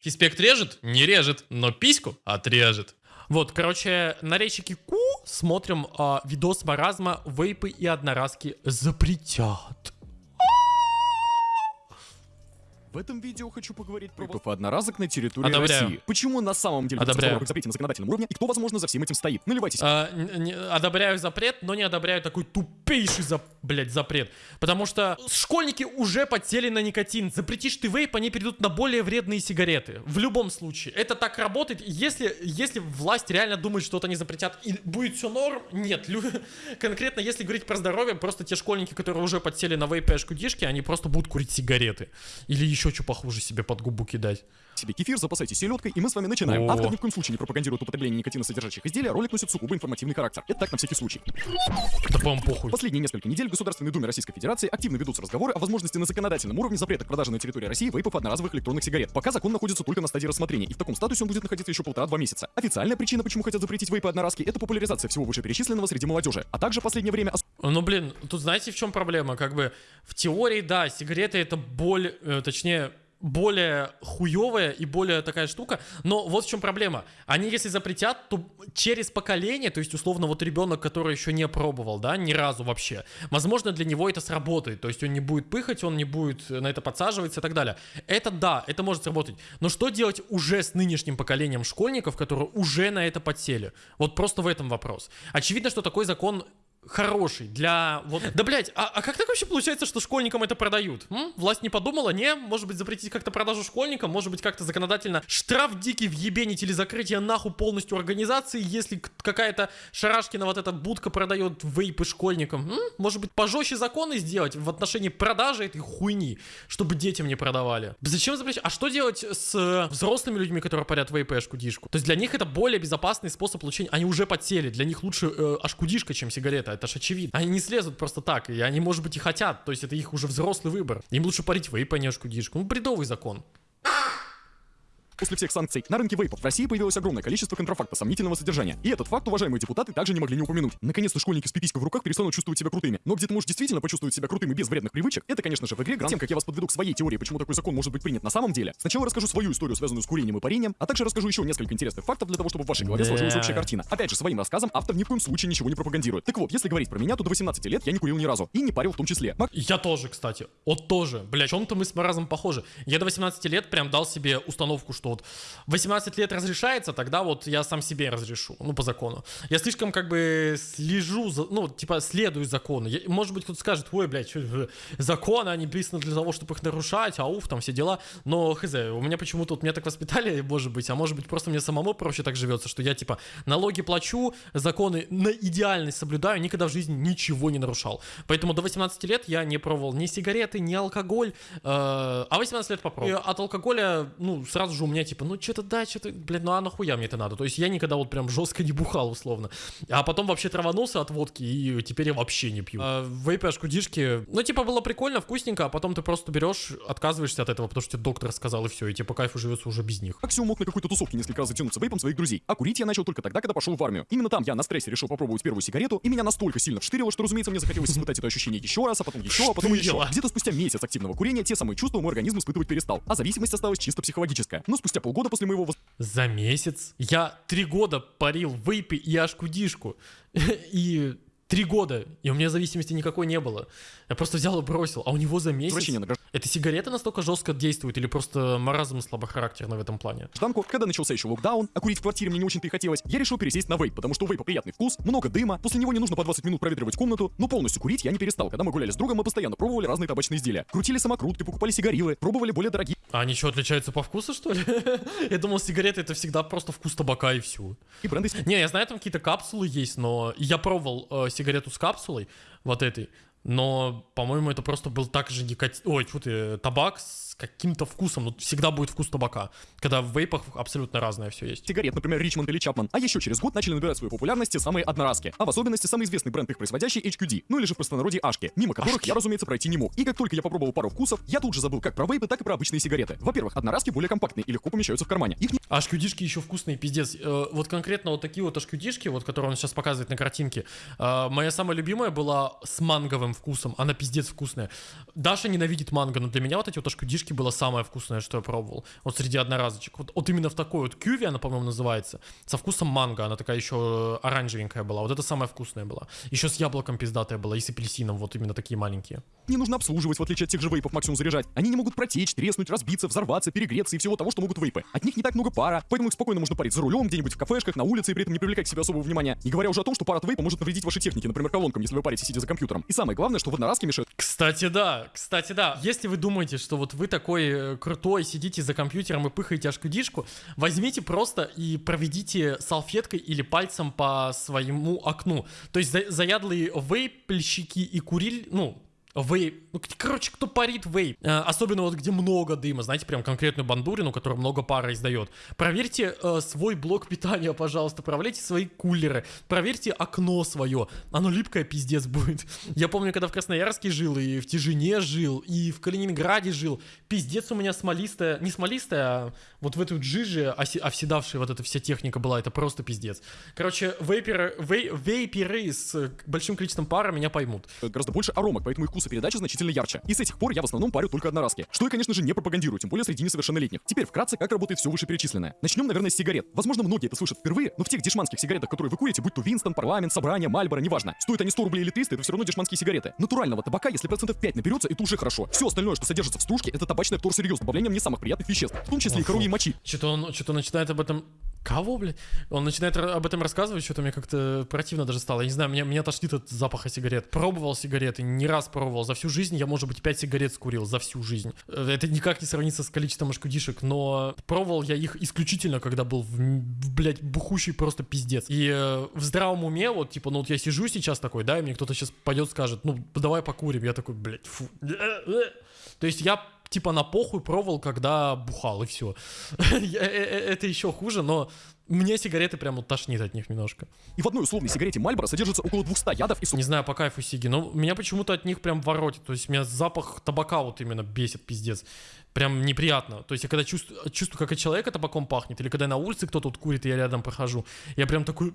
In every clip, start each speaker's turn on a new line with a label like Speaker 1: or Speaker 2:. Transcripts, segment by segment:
Speaker 1: Фиспект режет? Не режет, но письку отрежет. Вот, короче, на речике Ку смотрим а, видос маразма «Вейпы и одноразки запретят».
Speaker 2: В этом видео хочу поговорить про ВП одноразок на территории
Speaker 1: Одобряю.
Speaker 2: России. Почему на самом деле
Speaker 1: Одобряю.
Speaker 2: в запрете на законодательном уровне и кто, возможно, за всем этим стоит? Наливайтесь.
Speaker 1: А, не- одобряю запрет, но не одобряю такой тупейший, за, блядь, запрет. Потому что школьники уже подсели на никотин. Запретишь ты вейп, они перейдут на более вредные сигареты. В любом случае. Это так работает. Если, если власть реально думает, что это не запретят и будет все норм, нет. Лю- Конкретно, если говорить про здоровье, просто те школьники, которые уже подсели на вейпы и ашкудишки, они просто будут курить сигареты. Или еще что похуже себе под губу кидать.
Speaker 2: себе кефир, запасайтесь селедкой, и мы с вами начинаем.
Speaker 1: О.
Speaker 2: Автор ни в коем случае не пропагандирует употребление никотиносодержащих изделий, а ролик носит сугубо информативный характер. Это так на всякий случай.
Speaker 1: Да по-моему похуй.
Speaker 2: Последние несколько недель в Государственной Думе Российской Федерации активно ведутся разговоры о возможности на законодательном уровне запрета к продаже на территории России вейпов одноразовых электронных сигарет. Пока закон находится только на стадии рассмотрения, и в таком статусе он будет находиться еще полтора-два месяца. Официальная причина, почему хотят запретить вейпы одноразки, это популяризация всего вышеперечисленного среди молодежи, а также в последнее время
Speaker 1: Ну, блин, тут знаете, в чем проблема? Как бы в теории, да, сигареты это боль, э, точнее, более хуевая и более такая штука, но вот в чем проблема. Они, если запретят, то через поколение, то есть, условно, вот ребенок, который еще не пробовал, да, ни разу вообще, возможно, для него это сработает, то есть он не будет пыхать, он не будет на это подсаживаться и так далее. Это да, это может сработать. Но что делать уже с нынешним поколением школьников, которые уже на это подсели? Вот просто в этом вопрос. Очевидно, что такой закон хороший для вот... Да, блядь, а, а как так вообще получается, что школьникам это продают? М? Власть не подумала? Не? Может быть, запретить как-то продажу школьникам? Может быть, как-то законодательно штраф дикий въебенить или закрытие нахуй полностью организации, если какая-то шарашкина вот эта будка продает вейпы школьникам? М? Может быть, пожестче законы сделать в отношении продажи этой хуйни, чтобы детям не продавали? Зачем запрещать? А что делать с э, взрослыми людьми, которые парят вейпы и ашкудишку? То есть для них это более безопасный способ получения. Они уже подсели. Для них лучше э, ашкудишка, чем сигарета. Это ж очевидно. Они не слезут просто так. И они, может быть, и хотят. То есть это их уже взрослый выбор. Им лучше парить вейп, а не. Ну, бредовый закон.
Speaker 2: После всех санкций на рынке вейпов в России появилось огромное количество контрафакта сомнительного содержания. И этот факт уважаемые депутаты также не могли не упомянуть. Наконец-то школьники с пиписькой в руках перестанут чувствовать себя крутыми. Но где ты можешь действительно почувствовать себя крутым и без вредных привычек, это, конечно же, в игре Гранд. Тем, как я вас подведу к своей теории, почему такой закон может быть принят на самом деле, сначала расскажу свою историю, связанную с курением и парением, а также расскажу еще несколько интересных фактов для того, чтобы в вашей голове сложилась общая картина. Опять же, своим рассказом автор ни в коем случае ничего не пропагандирует. Так вот, если говорить про меня, то до 18 лет я не курил ни разу. И не парил в том числе. Мак-
Speaker 1: Я тоже, кстати. Вот тоже. Бля, чем-то мы с Маразом похожи. Я до 18 лет прям дал себе установку, что вот 18 лет разрешается, тогда вот я сам себе разрешу. Ну, по закону. Я слишком как бы слежу, за, ну, типа следую закону. Я- может быть, кто-то скажет, ой, блядь, чё, э, законы, они писаны для того, чтобы их нарушать, ауф, там все дела. Но, хз, у меня почему-то вот меня так воспитали, может быть, а может быть, просто мне самому проще так живется, что я, типа, налоги плачу, законы на идеальность соблюдаю, никогда в жизни ничего не нарушал. Поэтому до 18 лет я не пробовал ни сигареты, ни алкоголь, э, а 18 лет попробовал. И от алкоголя, ну, сразу же у меня, типа, ну, что-то да, что-то, блядь, ну, а нахуя мне это надо? То есть я никогда вот прям жестко не бухал, условно. А потом вообще траванулся от водки, и теперь я вообще не пью. А, вейпы, ашкудишки, ну, типа, было прикольно, вкусненько, а потом ты просто берешь, отказываешься от этого, потому что тебе доктор сказал, и все, и тебе по кайфу живется уже без них.
Speaker 2: Максимум мог на какой-то тусовке несколько раз затянуться вейпом своих друзей. А курить я начал только тогда, когда пошел в армию. Именно там я на стрессе решил попробовать первую сигарету, и меня настолько сильно вштырило, что, разумеется, мне захотелось испытать это ощущение еще раз, а потом еще, а потом еще. Где-то спустя месяц активного курения те самые чувства мой организм испытывать перестал, а зависимость осталась чисто психологическая. Но спустя полгода после моего
Speaker 1: За месяц? Я три года парил вейпы и ашкудишку. И три года, и у меня зависимости никакой не было. Я просто взял и бросил, а у него за месяц...
Speaker 2: возвращения на
Speaker 1: Это сигареты настолько жестко действуют или просто маразм слабохарактерный в этом плане?
Speaker 2: гражданку, когда начался еще локдаун, а курить в квартире мне не очень-то и хотелось, я решил пересесть на вейп, потому что у вейпа приятный вкус, много дыма, после него не нужно по 20 минут проветривать комнату, но полностью курить я не перестал. Когда мы гуляли с другом, мы постоянно пробовали разные табачные изделия. Крутили самокрутки, покупали сигарилы, пробовали более дорогие
Speaker 1: А они что, отличаются по вкусу, что ли? Я думал, сигареты это всегда просто вкус табака и все.
Speaker 2: бренды
Speaker 1: Не, я знаю, там какие-то капсулы есть, но я пробовал э, сигарету с капсулой, вот этой, но, по-моему, это просто был так же никотин... Ой, фу ты, табак с каким-то вкусом, ну, всегда будет вкус табака, когда в вейпах абсолютно разное все есть.
Speaker 2: сигарет, например, Ричмонд или Чапман, а еще через год начали набирать свою популярность те самые одноразки, а в особенности самый известный бренд их производящий HQD, ну или же в простонародье Ашки, мимо которых
Speaker 1: Ашки.
Speaker 2: я, разумеется, пройти не мог. И как только я попробовал пару вкусов, я тут же забыл как про вейпы, так и про обычные сигареты. Во-первых, одноразки более компактные и легко помещаются в кармане. Их не
Speaker 1: А ашкюдишки еще вкусные, пиздец. Э, вот конкретно вот такие вот ашкюдишки, вот которые он сейчас показывает на картинке, э, моя самая любимая была с манговым вкусом. Она пиздец вкусная. Даша ненавидит манго, но для меня вот эти вот ашкудишки было самое вкусное, что я пробовал. Вот среди одноразочек. Вот, вот именно в такой вот кюви она, по-моему, называется. Со вкусом манго. Она такая еще оранжевенькая была. Вот это самая вкусная была. Еще с яблоком пиздатая была и с апельсином. Вот именно такие маленькие.
Speaker 2: Не нужно обслуживать, в отличие от тех же вейпов, максимум заряжать. Они не могут протечь, треснуть, разбиться, взорваться, перегреться и всего того, что могут вейпы. От них не так много пара, поэтому их спокойно можно парить за рулем, где-нибудь в кафешках, на улице и при этом не привлекать к себе особого внимания. Не говоря уже о том, что пар от вейпа может навредить вашей технике, например, колонкам, если вы парите, сидя за компьютером. И самое главное, что в одноразке мешают
Speaker 1: Кстати, да, кстати, да. Если вы думаете, что вот вы такой э, крутой, сидите за компьютером и пыхаете ашкудишку, возьмите просто и проведите салфеткой или пальцем по своему окну. То есть за- заядлые вейпельщики и куриль, ну, Вейп. Ну, короче, кто парит вейп. Э, особенно вот где много дыма, знаете, прям конкретную бандурину, которая много пара издает. Проверьте э, свой блок питания, пожалуйста. Проверьте свои кулеры. Проверьте окно свое. Оно липкое пиздец будет. Я помню, когда в Красноярске жил, и в Тяжине жил, и в Калининграде жил. Пиздец у меня смолистая, не смолистая, а вот в эту джиже оси- оседавшая вот эта вся техника была. Это просто пиздец. Короче, вейперы, вей- вейперы с большим количеством пара меня поймут.
Speaker 2: гораздо больше аромок, поэтому их вкус и передача значительно ярче. И с этих пор я в основном парю только одноразки. Что я, конечно же, не пропагандирую, тем более среди несовершеннолетних. Теперь вкратце, как работает все вышеперечисленное. Начнем, наверное, с сигарет. Возможно, многие это слышат впервые, но в тех дешманских сигаретах, которые вы курите, будь то Винстон, Парламент, Собрание, Мальборо, неважно. Стоят они 100 рублей или 300, это все равно дешманские сигареты. Натурального табака, если процентов 5 наберется, это уже хорошо. Все остальное, что содержится в стружке, это табачное вторсырье с добавлением не самых приятных веществ, в том числе и коровьей мочи.
Speaker 1: Что-то он, что-то начинает об этом... Кого, блядь? Он начинает об этом рассказывать, что-то мне как-то противно даже стало. Я не знаю, меня, меня тошнит от запаха сигарет. Пробовал сигареты, не раз пробовал. За всю жизнь я, может быть, 5 сигарет скурил. За всю жизнь. Э, Это никак не сравнится с количеством ашкудишек, но пробовал я их исключительно, когда был, в, в, блядь, бухущий просто пиздец. И э, в здравом уме, вот, типа, ну вот я сижу сейчас такой, да, и мне кто-то сейчас пойдет скажет, ну, давай покурим. Я такой, блядь, фу. То есть я типа на похуй пробовал, когда бухал, и все. Это еще хуже, но мне сигареты прям вот тошнит от них немножко.
Speaker 2: И в одной условной сигарете Мальборо содержится около 200 ядов и
Speaker 1: Не знаю, по кайфу сиги, но меня почему-то от них прям воротит. То есть меня запах табака вот именно бесит, пиздец. Прям неприятно. То есть я когда чувствую, чувствую как от человека табаком пахнет, или когда на улице кто-то тут курит, и я рядом прохожу, я прям такой...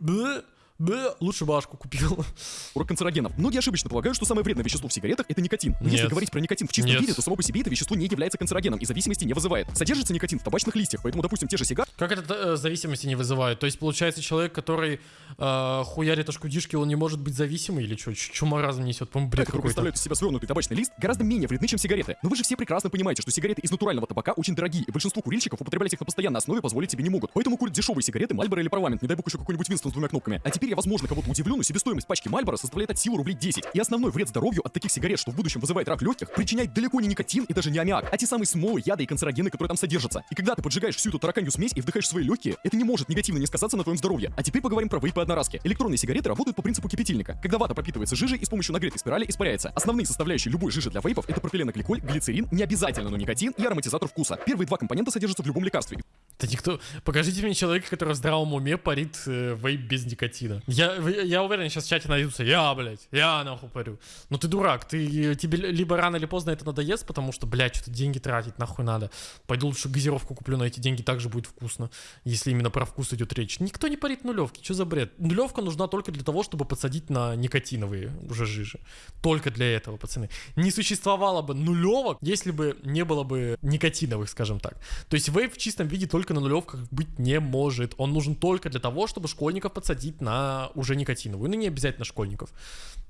Speaker 1: «Бэ, бэ, лучше башку купил.
Speaker 2: урок канцерогенов. Многие ошибочно полагают, что самое вредное вещество в сигаретах это никотин. Но если
Speaker 1: Нет.
Speaker 2: говорить про никотин в чистом
Speaker 1: Нет.
Speaker 2: виде, то само по себе это вещество не является канцерогеном и зависимости не вызывает. Содержится никотин в табачных листьях, поэтому, допустим, те же сигары
Speaker 1: Как это э, зависимости не вызывает? То есть, получается, человек, который э, хуярит ашкудишки, он не может быть зависимый или что? Чума разом несет? По-моему, бред какой-то.
Speaker 2: представляют из себя свернутый табачный лист, гораздо менее вредны, чем сигареты. Но вы же все прекрасно понимаете, что сигареты из натурального табака очень дорогие, и большинство курильщиков употреблять их на постоянной основе позволить себе не могут. Поэтому курят дешевые сигареты Мальборо или Парламент, не дай бог еще какой-нибудь Винстон с двумя кнопками. А теперь я, возможно, кого-то удивлю, но себестоимость пачки Мальборо составляет от силы рублей 10. И основной вред здоровью от таких сигарет, что в будущем вызывает рак легких, причиняет далеко не никотин и даже не аммиак, а те самые смолы, яды и канцерогены, которые там содержатся. И когда ты поджигаешь всю эту тараканью смесь и вдыхаешь свои легкие, это не может негативно не сказаться на твоем здоровье. А теперь поговорим про вейпы одноразки. Электронные сигареты работают по принципу кипятильника, когда вата пропитывается жижей и с помощью нагретой спирали испаряется. Основные составляющие любой жижи для вейпов это пропиленогликоль, глицерин, не обязательно, но никотин и ароматизатор вкуса. Первые два компонента содержатся в любом лекарстве.
Speaker 1: Да никто... Покажите мне человека, который в здравом уме парит э, вейп без никотина. Я, я уверен, сейчас в чате найдутся. Я, блядь, я нахуй парю. Ну ты дурак, ты, тебе ли- либо рано или поздно это надоест, потому что, блядь, что-то деньги тратить нахуй надо. Пойду лучше газировку куплю на эти деньги, также будет вкусно. Если именно про вкус идет речь. Никто не парит нулевки, что за бред? Нулевка нужна только для того, чтобы подсадить на никотиновые уже жижи. Только для этого, пацаны. Не существовало бы нулевок, если бы не было бы никотиновых, скажем так. То есть вейп в чистом виде только на нулевках быть не может. Он нужен только для того, чтобы школьников подсадить на уже никотиновую. Ну, не обязательно школьников.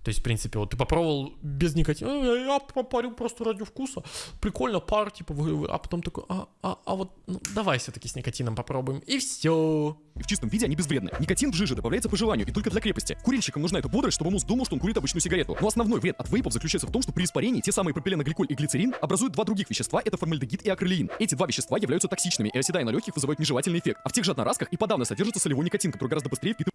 Speaker 1: То есть, в принципе, вот ты попробовал без никотина, «Э, я попарю просто ради вкуса. Прикольно, пар, типа, вы- вы». а потом такой, а, а, а вот, ну, давай все-таки с никотином попробуем. И все.
Speaker 2: В чистом виде они безвредны. Никотин в жиже добавляется по желанию и только для крепости. Курильщикам нужна эта бодрость, чтобы мозг думал, что он курит обычную сигарету. Но основной вред от вейпов заключается в том, что при испарении те самые пропиленогликоль и глицерин образуют два других вещества, это формальдегид и акрилеин. Эти два вещества являются токсичными и оседая на легких вызывают нежелательный эффект. А в тех же одноразках и подавно содержится солевой никотин, который гораздо быстрее впитывается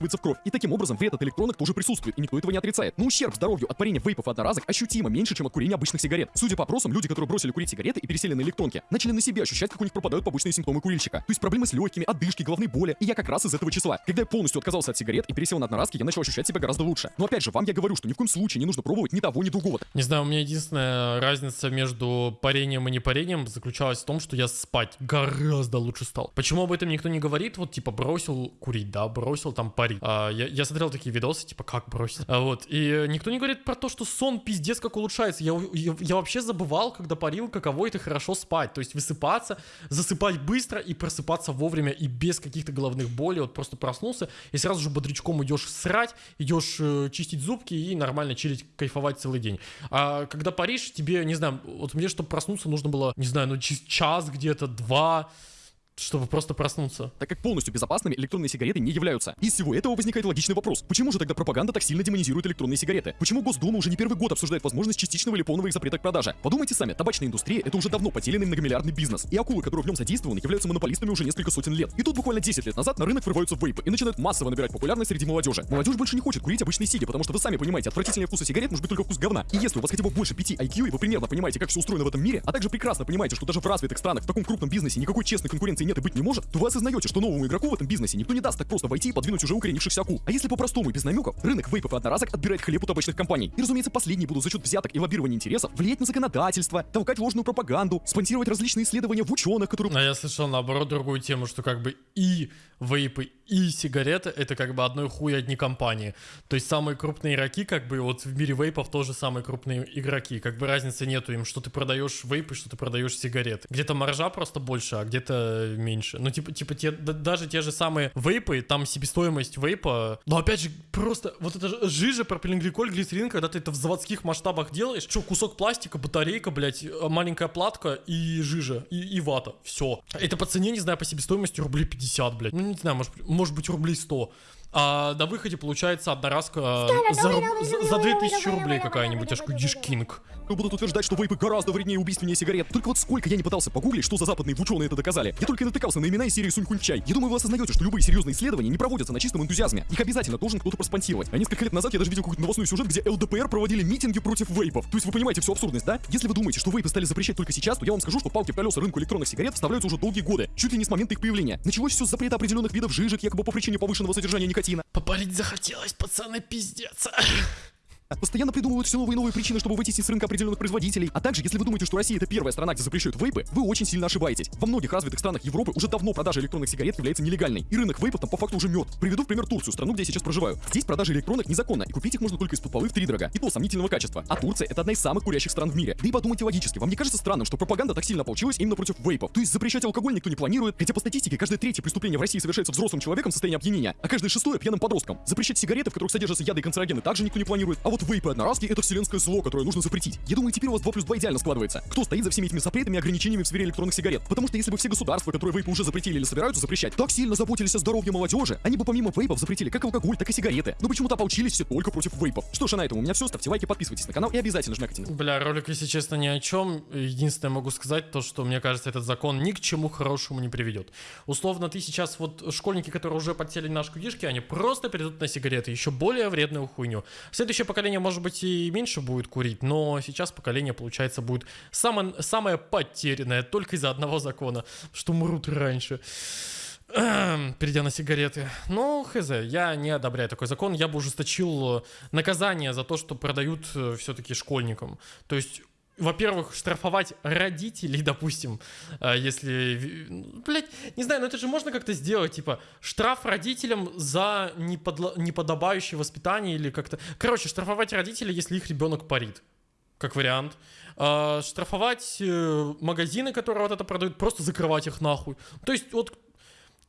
Speaker 2: в кровь. И таким образом вред от электронок тоже присутствует, и никто этого не отрицает. Но ущерб здоровью от парения вейпов и одноразок ощутимо меньше, чем от курения обычных сигарет. Судя по опросам, люди, которые бросили курить сигареты и пересели на электронки, начали на себе ощущать, как у них пропадают побочные симптомы курильщика. То есть проблемы с легкими, одышки, головные боли. И я как раз из этого числа. Когда я полностью отказался от сигарет и пересел на одноразки, я начал ощущать себя гораздо лучше. Но опять же, вам я говорю, что ни в коем случае не нужно пробовать ни того, ни другого.
Speaker 1: Не знаю, у меня единственная разница между парением и непарением заключалась в том, что я спать гораздо лучше стал. Почему об этом никто не говорит? Вот типа бросил курить, да, бросил там парить парить. А, я, я смотрел такие видосы, типа, как бросить. А, вот. И никто не говорит про то, что сон пиздец как улучшается. Я, я, я вообще забывал, когда парил, каково это хорошо спать. То есть высыпаться, засыпать быстро и просыпаться вовремя и без каких-то головных болей. Вот просто проснулся и сразу же бодрячком идешь срать, идешь э, чистить зубки и нормально чилить, кайфовать целый день. А когда паришь, тебе, не знаю, вот мне, чтобы проснуться, нужно было, не знаю, ну час где-то, два, чтобы просто проснуться.
Speaker 2: Так как полностью безопасными электронные сигареты не являются. Из всего этого возникает логичный вопрос. Почему же тогда пропаганда так сильно демонизирует электронные сигареты? Почему Госдума уже не первый год обсуждает возможность частичного или полного их запрета к продаже? Подумайте сами, табачная индустрия это уже давно потерянный многомиллиардный бизнес. И акулы, которые в нем задействованы, являются монополистами уже несколько сотен лет. И тут буквально 10 лет назад на рынок врываются вейпы и начинают массово набирать популярность среди молодежи. Молодежь больше не хочет курить обычные сиги, потому что вы сами понимаете, отвратительный вкус сигарет может быть только вкус говна. И если у вас хотя бы больше 5 IQ, и вы примерно понимаете, как все устроено в этом мире, а также прекрасно понимаете, что даже в развитых странах в таком крупном бизнесе никакой честной конкуренции нет и быть не может, то вы осознаете, что новому игроку в этом бизнесе никто не даст так просто войти и подвинуть уже укоренившихся акул. А если по-простому и без намеков, рынок вейпов и одноразок отбирает хлеб у табачных компаний. И, разумеется, последние будут за счет взяток и лоббирования интересов влиять на законодательство, толкать ложную пропаганду, спонсировать различные исследования в ученых, которые...
Speaker 1: А я слышал, наоборот, другую тему, что как бы и вейпы, и сигареты — это как бы одной хуй одни компании. То есть самые крупные игроки, как бы вот в мире вейпов тоже самые крупные игроки. Как бы разницы нету им, что ты продаешь вейпы, что ты продаешь сигареты. Где-то маржа просто больше, а где-то меньше. Ну, типа, типа те, даже те же самые вейпы, там себестоимость вейпа, но опять же, просто вот это жижа, пропиленгликоль, глицерин, когда ты это в заводских масштабах делаешь, что, кусок пластика, батарейка, блядь, маленькая платка и жижа, и, и вата, все. Это по цене, не знаю, по себестоимости рублей 50, блядь, ну, не знаю, может, может быть, рублей 100. А на выходе получается одноразка за, за, за 2000 рублей какая-нибудь, аж Кинг.
Speaker 2: Будут утверждать, что вейпы гораздо вреднее и убийственнее сигарет. Только вот сколько я не пытался погуглить, что за западные ученые это доказали. Я только натыкался на имена из серии Сунь Чай. Я думаю, вы осознаете, что любые серьезные исследования не проводятся на чистом энтузиазме. Их обязательно должен кто-то проспонсировать. А несколько лет назад я даже видел какой-то новостной сюжет, где ЛДПР проводили митинги против вейпов. То есть вы понимаете всю абсурдность, да? Если вы думаете, что вейпы стали запрещать только сейчас, то я вам скажу, что палки в колеса рынку электронных сигарет вставляются уже долгие годы, чуть ли не с момента их появления. Началось все с запрета определенных видов жижек, якобы по причине повышенного содержания никотина.
Speaker 1: Попарить захотелось, пацаны, пиздец.
Speaker 2: Постоянно придумывают все новые и новые причины, чтобы выйти с рынка определенных производителей. А также, если вы думаете, что Россия это первая страна, где запрещают вейпы, вы очень сильно ошибаетесь. Во многих развитых странах Европы уже давно продажа электронных сигарет является нелегальной. И рынок вейпов там по факту уже мертв. Приведу в пример Турцию, страну, где я сейчас проживаю. Здесь продажа электронок незаконна, и купить их можно только из-под полы в три дорога. И то сомнительного качества. А Турция это одна из самых курящих стран в мире. Да и подумайте логически, вам не кажется странным, что пропаганда так сильно получилась именно против вейпов? То есть запрещать алкоголь никто не планирует, хотя по статистике каждое третье преступление в России совершается взрослым человеком в состоянии опьянения, а каждое шестое пьяным подростком. Запрещать сигареты, в которых содержатся яды и канцерогены, также никто не планирует. А вот вейпы одноразки это вселенское зло, которое нужно запретить. Я думаю, теперь у вас 2 плюс 2 идеально складывается. Кто стоит за всеми этими запретами и ограничениями в сфере электронных сигарет? Потому что если бы все государства, которые вейпы уже запретили или собираются запрещать, так сильно заботились о здоровье молодежи, они бы помимо вейпов запретили как алкоголь, так и сигареты. Но почему-то ополчились все только против вейпов. Что ж, а на этом у меня все. Ставьте лайки, подписывайтесь на канал и обязательно жмякайте.
Speaker 1: Бля, ролик, если честно, ни о чем. Единственное могу сказать то, что мне кажется, этот закон ни к чему хорошему не приведет. Условно, ты сейчас вот школьники, которые уже подсели на шкудишки, они просто перейдут на сигареты, еще более вредную хуйню. Следующее поколение, может быть, и меньше будет курить, но сейчас поколение, получается, будет самое, самое потерянное только из-за одного закона, что мрут раньше перейдя на сигареты. Ну, хз, я не одобряю такой закон. Я бы ужесточил наказание за то, что продают э, все-таки школьникам. То есть во-первых, штрафовать родителей, допустим, э, если, блядь, не знаю, но это же можно как-то сделать, типа, штраф родителям за неподло... неподобающее воспитание или как-то... Короче, штрафовать родителей, если их ребенок парит, как вариант. А, штрафовать э, магазины, которые вот это продают, просто закрывать их нахуй. То есть вот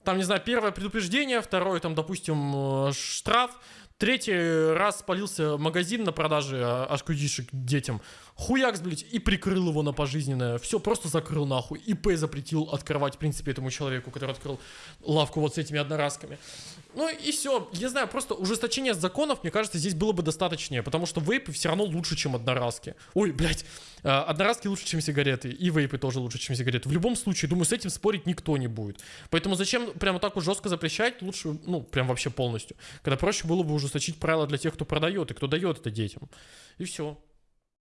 Speaker 1: там, не знаю, первое предупреждение, второе, там, допустим, э, штраф, третий раз спалился магазин на продаже ашкудишек детям, хуякс, блядь, и прикрыл его на пожизненное. Все, просто закрыл нахуй. ИП запретил открывать, в принципе, этому человеку, который открыл лавку вот с этими одноразками. Ну и все. Я знаю, просто ужесточение законов, мне кажется, здесь было бы достаточнее, потому что вейпы все равно лучше, чем одноразки. Ой, блядь, э, одноразки лучше, чем сигареты, и вейпы тоже лучше, чем сигареты. В любом случае, думаю, с этим спорить никто не будет. Поэтому зачем прямо так вот жестко запрещать, лучше, ну, прям вообще полностью. Когда проще было бы ужесточить правила для тех, кто продает и кто дает это детям. И все.